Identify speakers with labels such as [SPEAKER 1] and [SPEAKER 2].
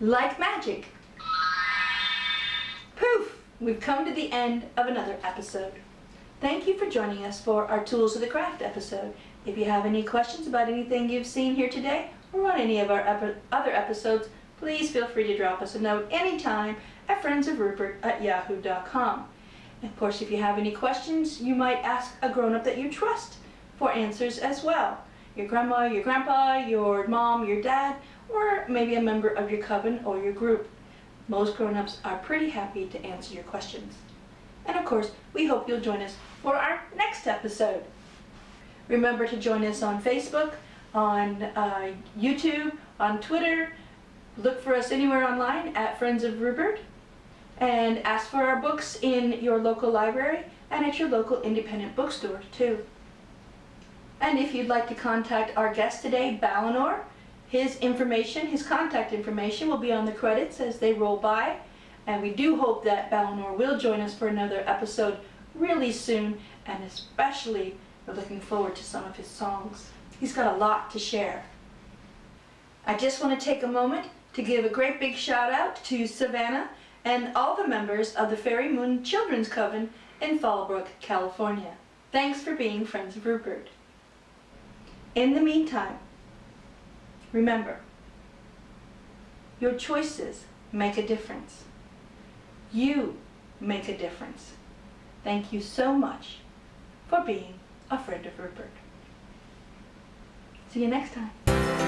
[SPEAKER 1] like magic, poof, we've come to the end of another episode. Thank you for joining us for our Tools of the Craft episode. If you have any questions about anything you've seen here today or on any of our epi other episodes, please feel free to drop us a note anytime at friendsofrupert at yahoo.com. Of course, if you have any questions, you might ask a grown-up that you trust for answers as well. Your grandma, your grandpa, your mom, your dad, or maybe a member of your coven or your group. Most grown-ups are pretty happy to answer your questions. And of course, we hope you'll join us for our next episode. Remember to join us on Facebook, on uh, YouTube, on Twitter. Look for us anywhere online at Friends of Rupert. And ask for our books in your local library and at your local independent bookstore too. And if you'd like to contact our guest today, Balinor, his information, his contact information will be on the credits as they roll by. And we do hope that Balinor will join us for another episode really soon, and especially we're looking forward to some of his songs. He's got a lot to share. I just want to take a moment to give a great big shout out to Savannah and all the members of the Fairy Moon Children's Coven in Fallbrook, California. Thanks for being Friends of Rupert. In the meantime, remember, your choices make a difference. You make a difference. Thank you so much for being a friend of Rupert. See you next time.